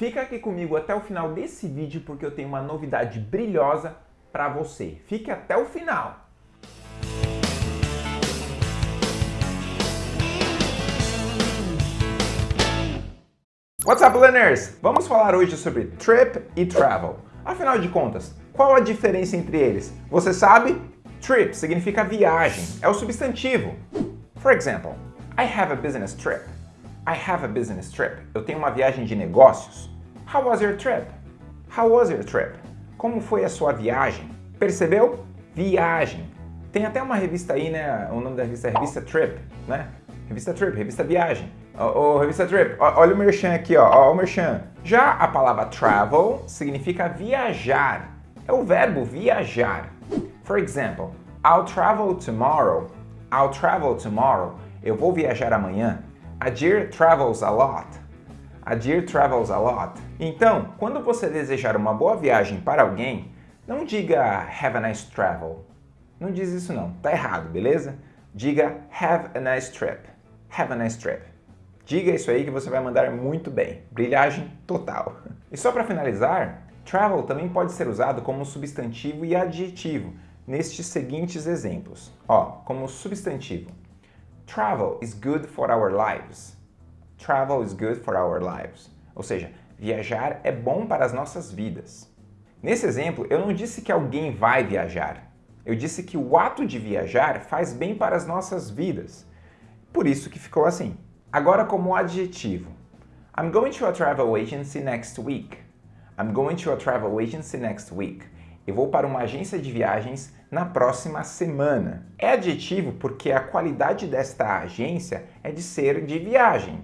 Fica aqui comigo até o final desse vídeo porque eu tenho uma novidade brilhosa para você. Fique até o final! What's up, learners? Vamos falar hoje sobre trip e travel. Afinal de contas, qual a diferença entre eles? Você sabe? Trip significa viagem, é o substantivo. For example, I have a business trip. I have a business trip. Eu tenho uma viagem de negócios. How was your trip? How was your trip? Como foi a sua viagem? Percebeu? Viagem. Tem até uma revista aí, né? O nome da revista é Revista Trip, né? Revista Trip, revista Viagem. Ô, revista Trip, olha o merchan aqui, ó, ó o merchan. Já a palavra travel significa viajar. É o verbo viajar. For example, I'll travel tomorrow. I'll travel tomorrow. Eu vou viajar amanhã. A dear travels a lot. A dear travels a lot. Então, quando você desejar uma boa viagem para alguém, não diga have a nice travel. Não diz isso não, tá errado, beleza? Diga have a nice trip. Have a nice trip. Diga isso aí que você vai mandar muito bem. Brilhagem total. E só para finalizar, travel também pode ser usado como substantivo e adjetivo nestes seguintes exemplos. Ó, como substantivo. Travel is good for our lives. Travel is good for our lives. Ou seja, viajar é bom para as nossas vidas. Nesse exemplo, eu não disse que alguém vai viajar. Eu disse que o ato de viajar faz bem para as nossas vidas. Por isso que ficou assim. Agora como adjetivo. I'm going to a travel agency next week. I'm going to a travel agency next week. Eu vou para uma agência de viagens na próxima semana. É adjetivo porque a qualidade desta agência é de ser de viagem.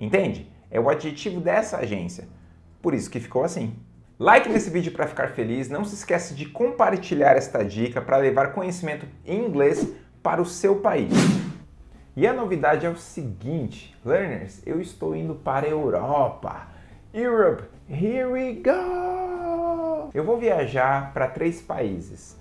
Entende? É o adjetivo dessa agência. Por isso que ficou assim. Like nesse vídeo para ficar feliz. Não se esquece de compartilhar esta dica para levar conhecimento em inglês para o seu país. E a novidade é o seguinte, learners, eu estou indo para a Europa. Europe, here we go! Eu vou viajar para três países.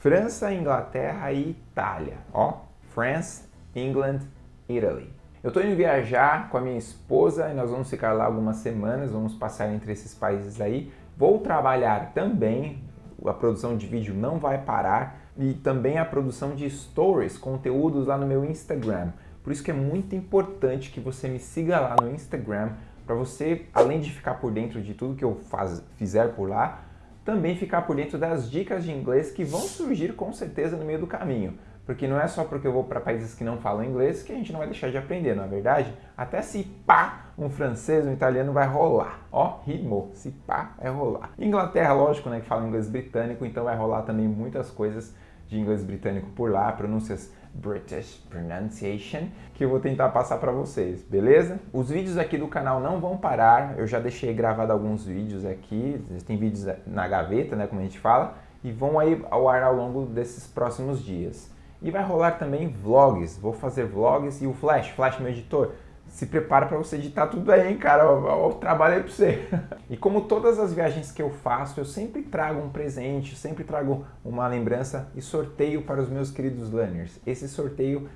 França, Inglaterra e Itália. Ó, France, England, Italy. Eu estou indo viajar com a minha esposa e nós vamos ficar lá algumas semanas, vamos passar entre esses países aí. Vou trabalhar também, a produção de vídeo não vai parar e também a produção de stories, conteúdos lá no meu Instagram. Por isso que é muito importante que você me siga lá no Instagram para você, além de ficar por dentro de tudo que eu faz, fizer por lá, também ficar por dentro das dicas de inglês que vão surgir com certeza no meio do caminho. Porque não é só porque eu vou para países que não falam inglês que a gente não vai deixar de aprender, não é verdade? Até se pá, um francês, um italiano vai rolar. Ó, rimou, se pá, vai rolar. Inglaterra, lógico, né, que fala inglês britânico, então vai rolar também muitas coisas de inglês britânico por lá, pronúncias British Pronunciation, que eu vou tentar passar para vocês, beleza? Os vídeos aqui do canal não vão parar, eu já deixei gravado alguns vídeos aqui, tem vídeos na gaveta, né, como a gente fala, e vão aí ao ar ao longo desses próximos dias. E vai rolar também vlogs, vou fazer vlogs e o Flash, Flash meu editor, se prepara para você editar tudo aí, hein, cara, o, trabalho aí para você. e como todas as viagens que eu faço, eu sempre trago um presente, sempre trago uma lembrança e sorteio para os meus queridos learners. Esse sorteio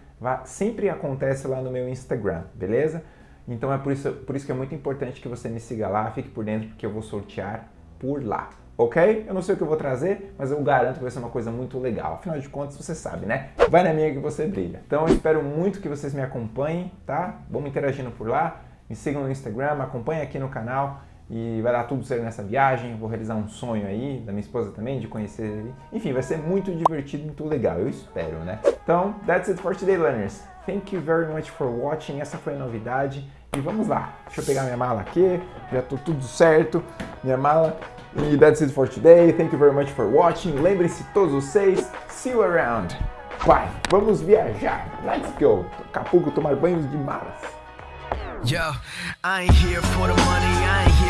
sempre acontece lá no meu Instagram, beleza? Então é por isso, por isso que é muito importante que você me siga lá, fique por dentro, porque eu vou sortear por lá ok? Eu não sei o que eu vou trazer, mas eu garanto que vai ser uma coisa muito legal. Afinal de contas, você sabe, né? Vai na minha que você brilha. Então eu espero muito que vocês me acompanhem, tá? Vamos interagindo por lá, me sigam no Instagram, acompanhem aqui no canal e vai dar tudo certo nessa viagem. Vou realizar um sonho aí, da minha esposa também, de conhecer ele. Enfim, vai ser muito divertido, muito legal, eu espero, né? Então, that's it for today, learners. Thank you very much for watching. Essa foi a novidade. E vamos lá. Deixa eu pegar minha mala aqui. Já tô tudo certo. Minha mala e that's it for today. Thank you very much for watching. Lembrem-se todos vocês. See you around. Vai, vamos viajar. Let's go. Daqui tomar banhos de malas. Yo, I ain't here for the money, I ain't here